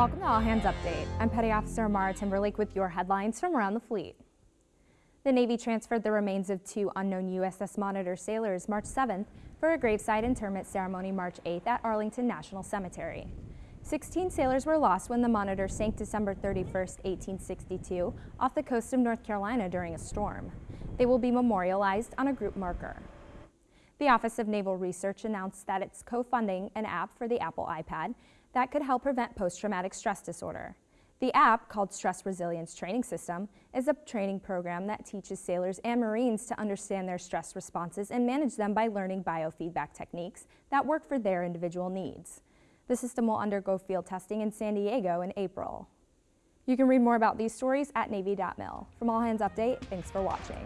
Welcome to All Hands Update. I'm Petty Officer Amara Timberlake with your headlines from around the fleet. The Navy transferred the remains of two unknown USS Monitor sailors March 7th for a graveside interment ceremony March 8th at Arlington National Cemetery. 16 sailors were lost when the Monitor sank December 31, 1862, off the coast of North Carolina during a storm. They will be memorialized on a group marker. The Office of Naval Research announced that it's co-funding an app for the Apple iPad that could help prevent post-traumatic stress disorder. The app, called Stress Resilience Training System, is a training program that teaches sailors and Marines to understand their stress responses and manage them by learning biofeedback techniques that work for their individual needs. The system will undergo field testing in San Diego in April. You can read more about these stories at Navy.mil. From All Hands Update, thanks for watching.